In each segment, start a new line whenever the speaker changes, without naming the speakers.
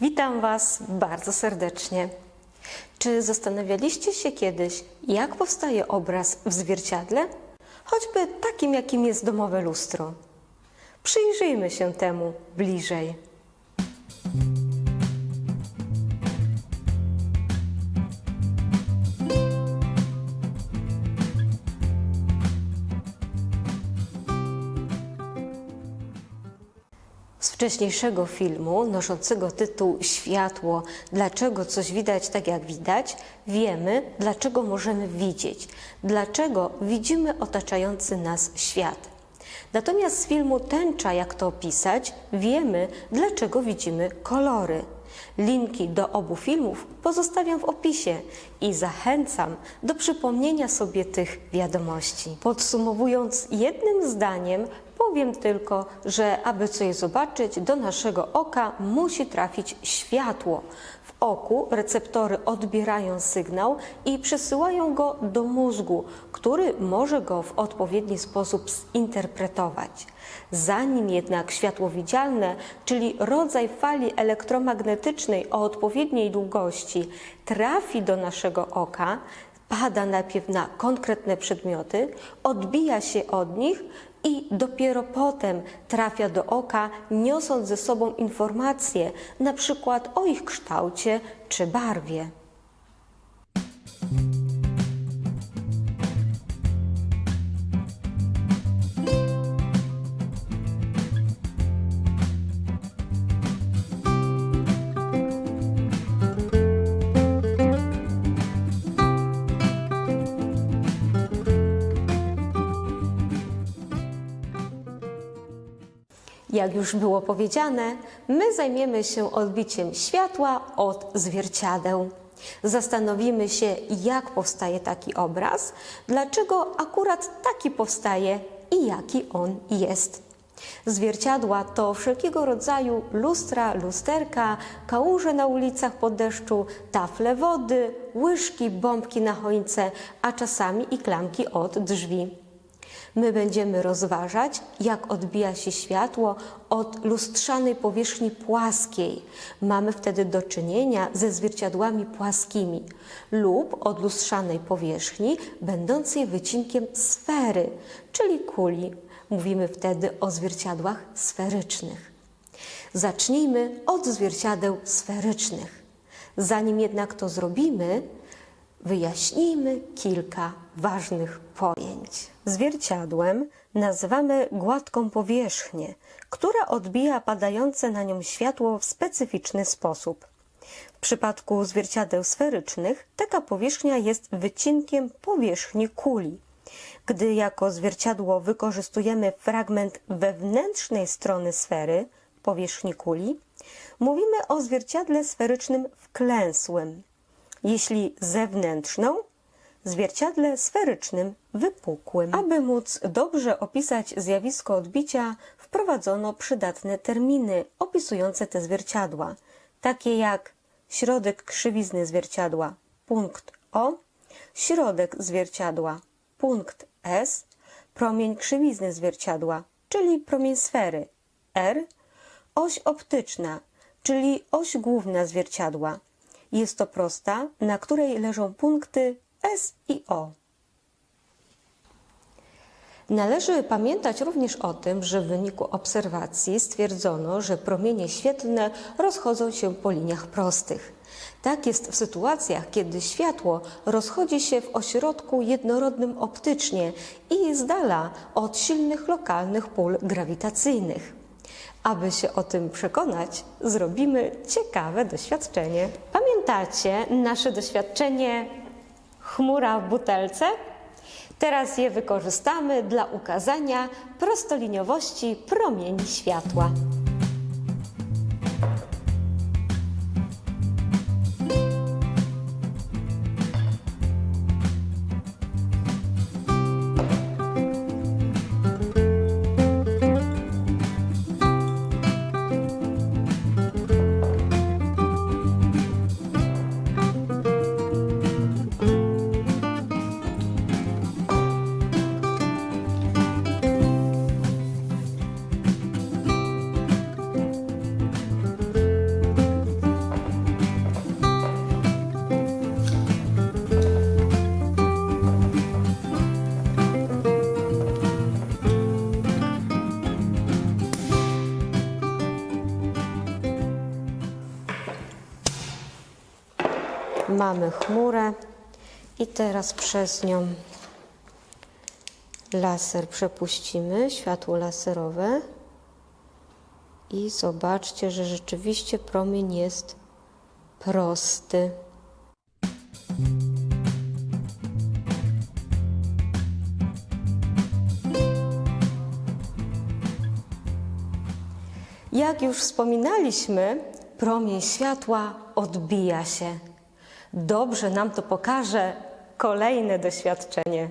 Witam Was bardzo serdecznie. Czy zastanawialiście się kiedyś, jak powstaje obraz w zwierciadle? Choćby takim, jakim jest domowe lustro. Przyjrzyjmy się temu bliżej. Wcześniejszego filmu noszącego tytuł Światło Dlaczego coś widać tak jak widać, wiemy, dlaczego możemy widzieć, dlaczego widzimy otaczający nas świat. Natomiast z filmu Tęcza, jak to opisać, wiemy, dlaczego widzimy kolory. Linki do obu filmów pozostawiam w opisie i zachęcam do przypomnienia sobie tych wiadomości. Podsumowując jednym zdaniem, powiem tylko, że aby coś zobaczyć, do naszego oka musi trafić światło. W oku receptory odbierają sygnał i przesyłają go do mózgu, który może go w odpowiedni sposób zinterpretować. Zanim jednak światło widzialne, czyli rodzaj fali elektromagnetycznej o odpowiedniej długości, trafi do naszego oka, pada najpierw na konkretne przedmioty, odbija się od nich i dopiero potem trafia do oka, niosąc ze sobą informacje, na przykład o ich kształcie czy barwie. Jak już było powiedziane, my zajmiemy się odbiciem światła od zwierciadeł. Zastanowimy się, jak powstaje taki obraz, dlaczego akurat taki powstaje i jaki on jest. Zwierciadła to wszelkiego rodzaju lustra, lusterka, kałuże na ulicach pod deszczu, tafle wody, łyżki, bombki na choince, a czasami i klamki od drzwi. My będziemy rozważać, jak odbija się światło od lustrzanej powierzchni płaskiej. Mamy wtedy do czynienia ze zwierciadłami płaskimi lub od lustrzanej powierzchni będącej wycinkiem sfery, czyli kuli. Mówimy wtedy o zwierciadłach sferycznych. Zacznijmy od zwierciadeł sferycznych. Zanim jednak to zrobimy, wyjaśnijmy kilka ważnych pojęć. Zwierciadłem nazywamy gładką powierzchnię, która odbija padające na nią światło w specyficzny sposób. W przypadku zwierciadeł sferycznych taka powierzchnia jest wycinkiem powierzchni kuli. Gdy jako zwierciadło wykorzystujemy fragment wewnętrznej strony sfery, powierzchni kuli, mówimy o zwierciadle sferycznym wklęsłym. Jeśli zewnętrzną, zwierciadle sferycznym wypukłym. Aby móc dobrze opisać zjawisko odbicia, wprowadzono przydatne terminy opisujące te zwierciadła, takie jak środek krzywizny zwierciadła, punkt O, środek zwierciadła, punkt S, promień krzywizny zwierciadła, czyli promień sfery, R, oś optyczna, czyli oś główna zwierciadła. Jest to prosta, na której leżą punkty S i O. Należy pamiętać również o tym, że w wyniku obserwacji stwierdzono, że promienie świetlne rozchodzą się po liniach prostych. Tak jest w sytuacjach, kiedy światło rozchodzi się w ośrodku jednorodnym optycznie i z dala od silnych lokalnych pól grawitacyjnych. Aby się o tym przekonać, zrobimy ciekawe doświadczenie. Pamiętacie nasze doświadczenie chmura w butelce? Teraz je wykorzystamy dla ukazania prostoliniowości promieni światła. Mamy chmurę i teraz przez nią laser przepuścimy, światło laserowe. I zobaczcie, że rzeczywiście promień jest prosty. Jak już wspominaliśmy, promień światła odbija się. Dobrze nam to pokaże kolejne doświadczenie.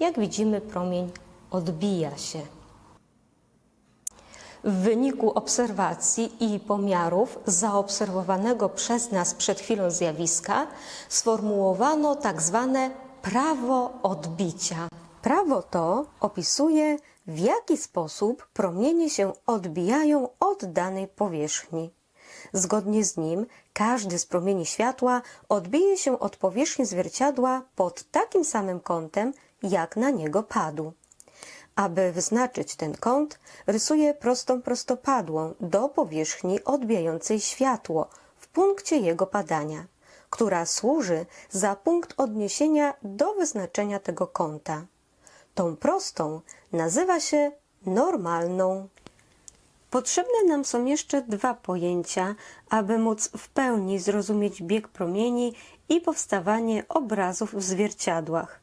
Jak widzimy, promień odbija się. W wyniku obserwacji i pomiarów zaobserwowanego przez nas przed chwilą zjawiska sformułowano tak zwane prawo odbicia. Prawo to opisuje, w jaki sposób promienie się odbijają od danej powierzchni. Zgodnie z nim, każdy z promieni światła odbije się od powierzchni zwierciadła pod takim samym kątem, jak na niego padł. Aby wyznaczyć ten kąt, rysuję prostą prostopadłą do powierzchni odbijającej światło w punkcie jego padania, która służy za punkt odniesienia do wyznaczenia tego kąta. Tą prostą nazywa się normalną. Potrzebne nam są jeszcze dwa pojęcia, aby móc w pełni zrozumieć bieg promieni i powstawanie obrazów w zwierciadłach.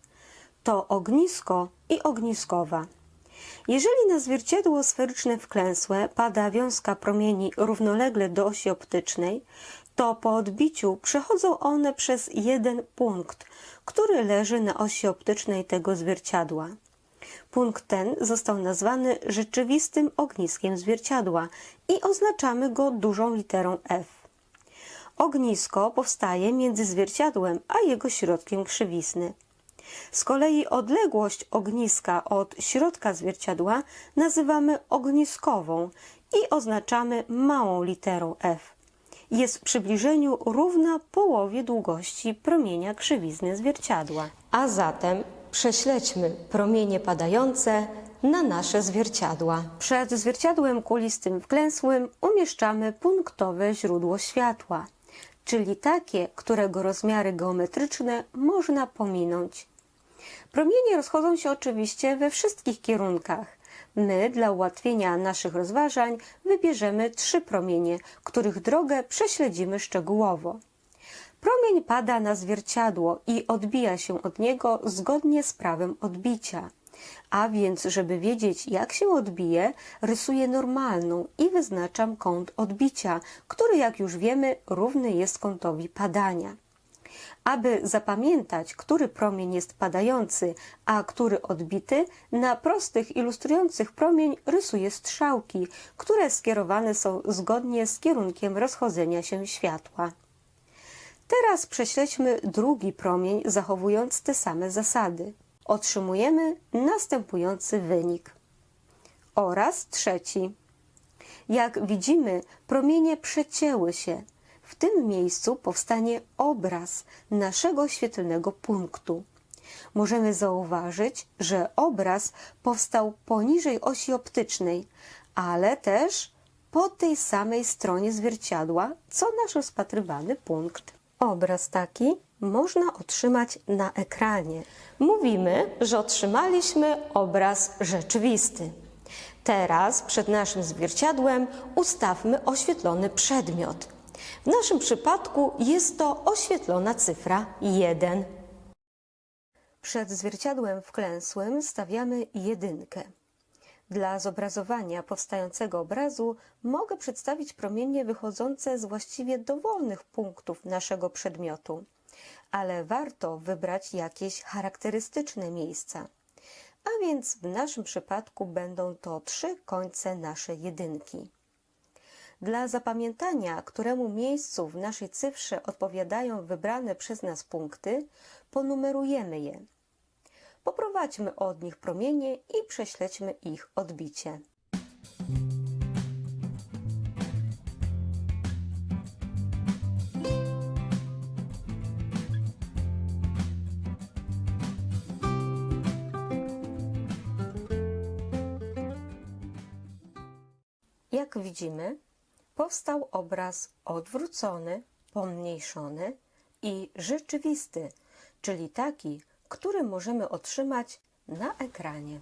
To ognisko i ogniskowa. Jeżeli na zwierciadło sferyczne wklęsłe pada wiązka promieni równolegle do osi optycznej, to po odbiciu przechodzą one przez jeden punkt, który leży na osi optycznej tego zwierciadła. Punkt ten został nazwany rzeczywistym ogniskiem zwierciadła i oznaczamy go dużą literą F. Ognisko powstaje między zwierciadłem a jego środkiem krzywisny. Z kolei odległość ogniska od środka zwierciadła nazywamy ogniskową i oznaczamy małą literą F. Jest w przybliżeniu równa połowie długości promienia krzywizny zwierciadła. A zatem prześledźmy promienie padające na nasze zwierciadła. Przed zwierciadłem kulistym wklęsłym umieszczamy punktowe źródło światła, czyli takie, którego rozmiary geometryczne można pominąć. Promienie rozchodzą się oczywiście we wszystkich kierunkach. My, dla ułatwienia naszych rozważań, wybierzemy trzy promienie, których drogę prześledzimy szczegółowo. Promień pada na zwierciadło i odbija się od niego zgodnie z prawem odbicia. A więc, żeby wiedzieć, jak się odbije, rysuję normalną i wyznaczam kąt odbicia, który, jak już wiemy, równy jest kątowi padania. Aby zapamiętać, który promień jest padający, a który odbity, na prostych ilustrujących promień rysuję strzałki, które skierowane są zgodnie z kierunkiem rozchodzenia się światła. Teraz prześledźmy drugi promień, zachowując te same zasady. Otrzymujemy następujący wynik. Oraz trzeci. Jak widzimy, promienie przecięły się, w tym miejscu powstanie obraz naszego świetlnego punktu. Możemy zauważyć, że obraz powstał poniżej osi optycznej, ale też po tej samej stronie zwierciadła, co nasz rozpatrywany punkt. Obraz taki można otrzymać na ekranie. Mówimy, że otrzymaliśmy obraz rzeczywisty. Teraz przed naszym zwierciadłem ustawmy oświetlony przedmiot. W naszym przypadku jest to oświetlona cyfra 1. Przed zwierciadłem wklęsłym stawiamy jedynkę. Dla zobrazowania powstającego obrazu mogę przedstawić promienie wychodzące z właściwie dowolnych punktów naszego przedmiotu, ale warto wybrać jakieś charakterystyczne miejsca. A więc w naszym przypadku będą to trzy końce naszej jedynki. Dla zapamiętania, któremu miejscu w naszej cyfrze odpowiadają wybrane przez nas punkty, ponumerujemy je. Poprowadźmy od nich promienie i prześledźmy ich odbicie. Jak widzimy, powstał obraz odwrócony, pomniejszony i rzeczywisty, czyli taki, który możemy otrzymać na ekranie.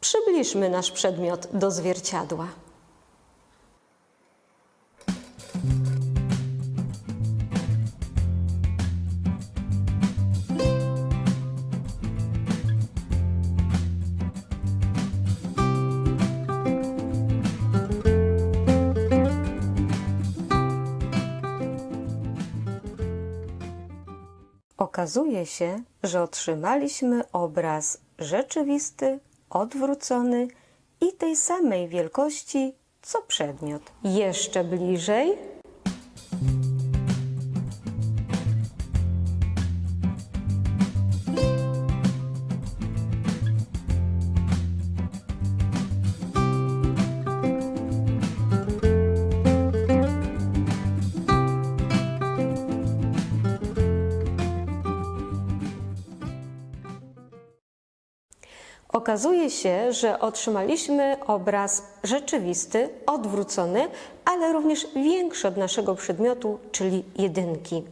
Przybliżmy nasz przedmiot do zwierciadła. Okazuje się, że otrzymaliśmy obraz rzeczywisty, odwrócony i tej samej wielkości co przedmiot. Jeszcze bliżej. Okazuje się, że otrzymaliśmy obraz rzeczywisty, odwrócony, ale również większy od naszego przedmiotu, czyli jedynki.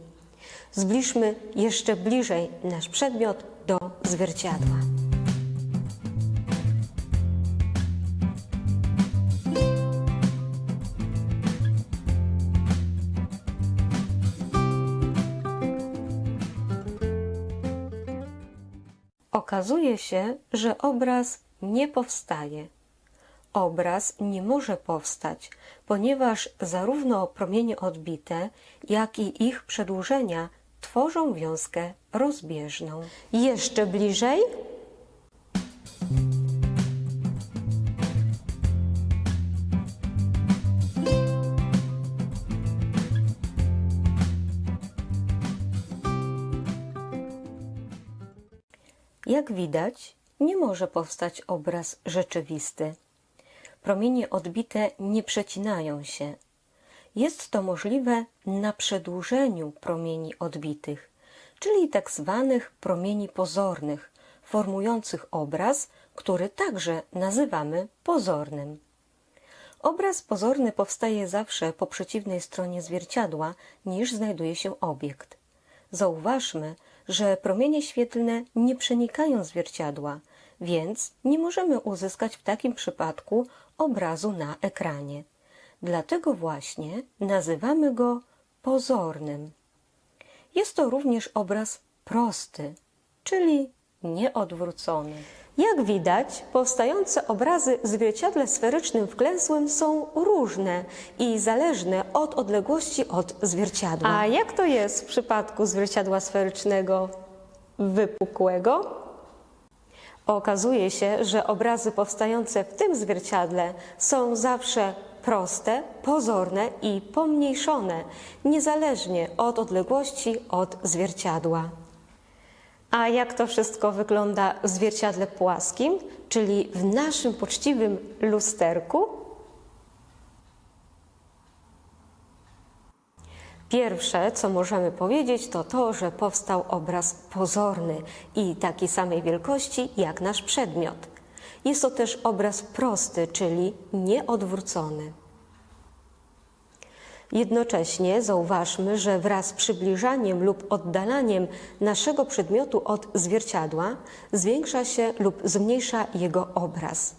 Zbliżmy jeszcze bliżej nasz przedmiot do zwierciadła. Okazuje się, że obraz nie powstaje. Obraz nie może powstać, ponieważ zarówno promienie odbite, jak i ich przedłużenia tworzą wiązkę rozbieżną. Jeszcze bliżej. Jak widać, nie może powstać obraz rzeczywisty. Promienie odbite nie przecinają się. Jest to możliwe na przedłużeniu promieni odbitych, czyli tak zwanych promieni pozornych, formujących obraz, który także nazywamy pozornym. Obraz pozorny powstaje zawsze po przeciwnej stronie zwierciadła niż znajduje się obiekt. Zauważmy, że promienie świetlne nie przenikają zwierciadła, więc nie możemy uzyskać w takim przypadku obrazu na ekranie. Dlatego właśnie nazywamy go pozornym. Jest to również obraz prosty, czyli nieodwrócony. Jak widać, powstające obrazy w zwierciadle sferycznym wklęsłym są różne i zależne od odległości od zwierciadła. A jak to jest w przypadku zwierciadła sferycznego wypukłego? Okazuje się, że obrazy powstające w tym zwierciadle są zawsze proste, pozorne i pomniejszone, niezależnie od odległości od zwierciadła. A jak to wszystko wygląda w zwierciadle płaskim, czyli w naszym poczciwym lusterku? Pierwsze, co możemy powiedzieć, to to, że powstał obraz pozorny i takiej samej wielkości jak nasz przedmiot. Jest to też obraz prosty, czyli nieodwrócony. Jednocześnie zauważmy, że wraz z przybliżaniem lub oddalaniem naszego przedmiotu od zwierciadła zwiększa się lub zmniejsza jego obraz.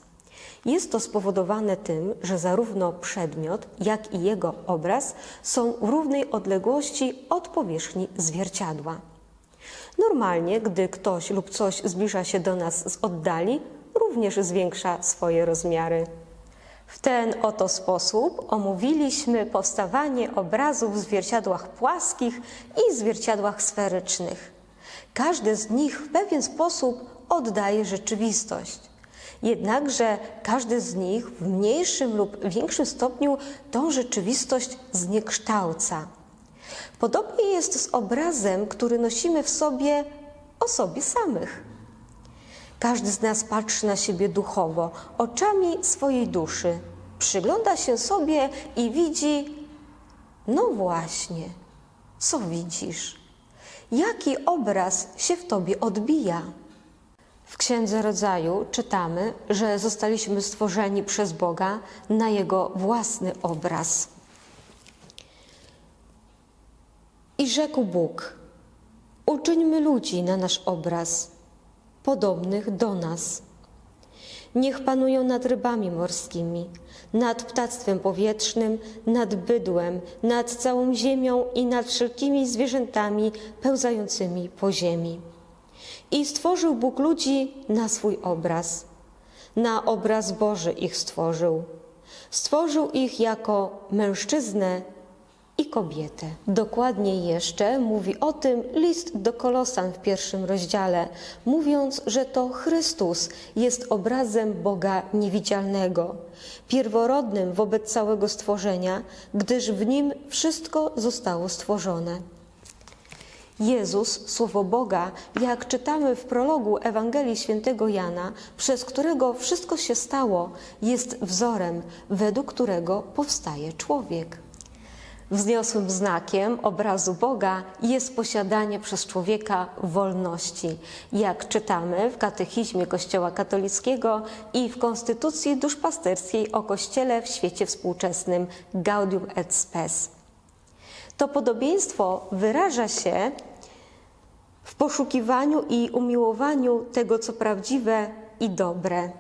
Jest to spowodowane tym, że zarówno przedmiot, jak i jego obraz są w równej odległości od powierzchni zwierciadła. Normalnie, gdy ktoś lub coś zbliża się do nas z oddali, również zwiększa swoje rozmiary. W ten oto sposób omówiliśmy powstawanie obrazów w zwierciadłach płaskich i zwierciadłach sferycznych. Każdy z nich w pewien sposób oddaje rzeczywistość. Jednakże każdy z nich w mniejszym lub większym stopniu tą rzeczywistość zniekształca. Podobnie jest z obrazem, który nosimy w sobie o sobie samych. Każdy z nas patrzy na siebie duchowo, oczami swojej duszy. Przygląda się sobie i widzi, no właśnie, co widzisz? Jaki obraz się w tobie odbija? W Księdze Rodzaju czytamy, że zostaliśmy stworzeni przez Boga na Jego własny obraz. I rzekł Bóg: Uczyńmy ludzi na nasz obraz, podobnych do nas. Niech panują nad rybami morskimi, nad ptactwem powietrznym, nad bydłem, nad całą ziemią i nad wszelkimi zwierzętami pełzającymi po ziemi. I stworzył Bóg ludzi na swój obraz. Na obraz Boży ich stworzył. Stworzył ich jako mężczyznę i kobietę. Dokładniej jeszcze mówi o tym list do Kolosan w pierwszym rozdziale, mówiąc, że to Chrystus jest obrazem Boga niewidzialnego, pierworodnym wobec całego stworzenia, gdyż w nim wszystko zostało stworzone. Jezus, Słowo Boga, jak czytamy w prologu Ewangelii Świętego Jana, przez którego wszystko się stało, jest wzorem, według którego powstaje człowiek. Wzniosłym znakiem obrazu Boga jest posiadanie przez człowieka wolności, jak czytamy w katechizmie Kościoła katolickiego i w Konstytucji duszpasterskiej o Kościele w świecie współczesnym Gaudium et Spes. To podobieństwo wyraża się w poszukiwaniu i umiłowaniu tego, co prawdziwe i dobre.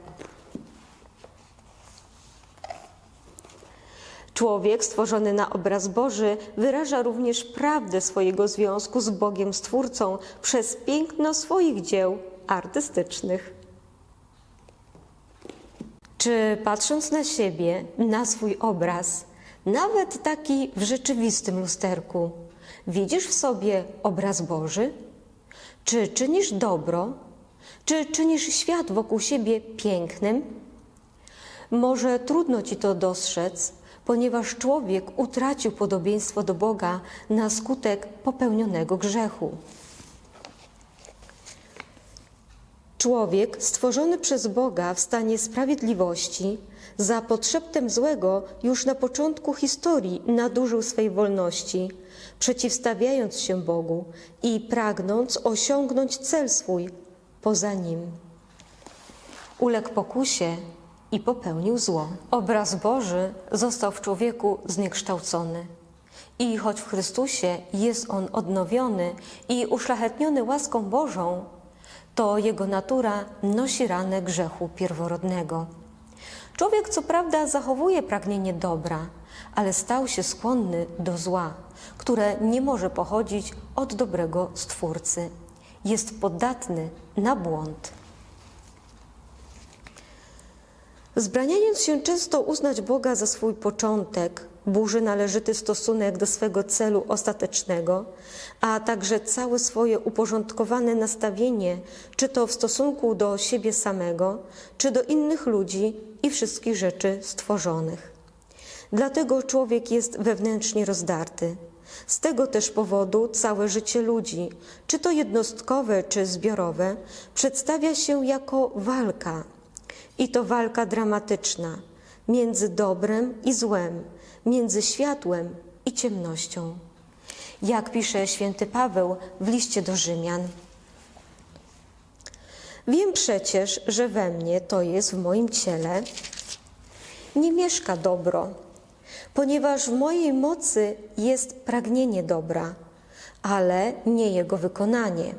Człowiek stworzony na obraz Boży wyraża również prawdę swojego związku z Bogiem Stwórcą przez piękno swoich dzieł artystycznych. Czy patrząc na siebie, na swój obraz, nawet taki w rzeczywistym lusterku, widzisz w sobie obraz Boży? Czy czynisz dobro? Czy czynisz świat wokół siebie pięknym? Może trudno ci to dostrzec, ponieważ człowiek utracił podobieństwo do Boga na skutek popełnionego grzechu. Człowiek stworzony przez Boga w stanie sprawiedliwości, za podszeptem złego już na początku historii nadużył swej wolności, przeciwstawiając się Bogu i pragnąc osiągnąć cel swój poza nim. Uległ pokusie i popełnił zło. Obraz Boży został w człowieku zniekształcony. I choć w Chrystusie jest on odnowiony i uszlachetniony łaską Bożą, to jego natura nosi ranę grzechu pierworodnego. Człowiek co prawda zachowuje pragnienie dobra, ale stał się skłonny do zła, które nie może pochodzić od dobrego Stwórcy. Jest podatny na błąd. Zbraniając się często uznać Boga za swój początek, burzy należyty stosunek do swego celu ostatecznego, a także całe swoje uporządkowane nastawienie, czy to w stosunku do siebie samego, czy do innych ludzi i wszystkich rzeczy stworzonych. Dlatego człowiek jest wewnętrznie rozdarty. Z tego też powodu całe życie ludzi, czy to jednostkowe, czy zbiorowe, przedstawia się jako walka. I to walka dramatyczna między dobrem i złem, między światłem i ciemnością. Jak pisze święty Paweł w liście do Rzymian. Wiem przecież, że we mnie, to jest w moim ciele, nie mieszka dobro, ponieważ w mojej mocy jest pragnienie dobra, ale nie jego wykonanie.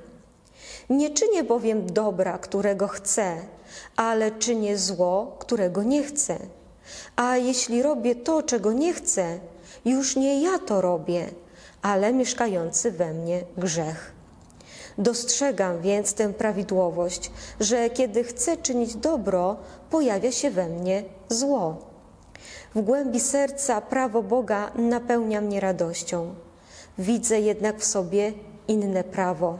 Nie czynię bowiem dobra, którego chcę, ale czynię zło, którego nie chcę. A jeśli robię to, czego nie chcę, już nie ja to robię, ale mieszkający we mnie grzech. Dostrzegam więc tę prawidłowość, że kiedy chcę czynić dobro, pojawia się we mnie zło. W głębi serca prawo Boga napełnia mnie radością. Widzę jednak w sobie inne prawo,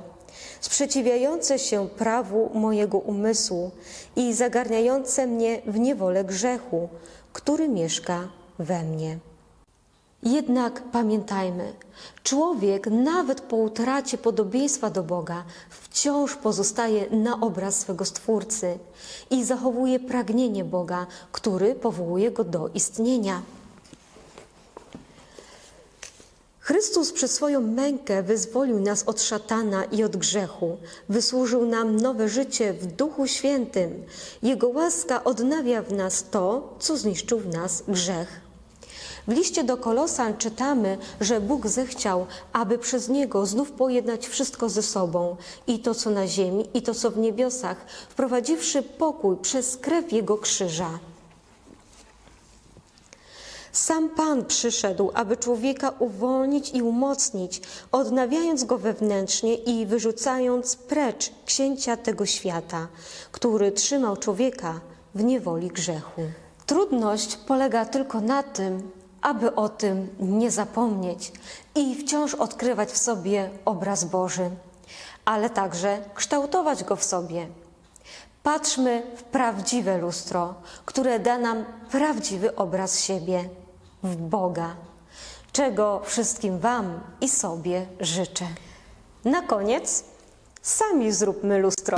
sprzeciwiające się prawu mojego umysłu i zagarniające mnie w niewolę grzechu, który mieszka we mnie. Jednak pamiętajmy, człowiek nawet po utracie podobieństwa do Boga wciąż pozostaje na obraz swego Stwórcy i zachowuje pragnienie Boga, który powołuje go do istnienia. Chrystus przez swoją mękę wyzwolił nas od szatana i od grzechu, wysłużył nam nowe życie w Duchu Świętym. Jego łaska odnawia w nas to, co zniszczył w nas grzech. W liście do Kolosan czytamy, że Bóg zechciał, aby przez Niego znów pojednać wszystko ze sobą, i to, co na ziemi, i to, co w niebiosach, wprowadziwszy pokój przez krew Jego krzyża. Sam Pan przyszedł, aby człowieka uwolnić i umocnić, odnawiając go wewnętrznie i wyrzucając precz księcia tego świata, który trzymał człowieka w niewoli grzechu. Trudność polega tylko na tym, aby o tym nie zapomnieć i wciąż odkrywać w sobie obraz Boży, ale także kształtować go w sobie. Patrzmy w prawdziwe lustro, które da nam prawdziwy obraz siebie, w Boga, czego wszystkim Wam i sobie życzę. Na koniec sami zróbmy lustro.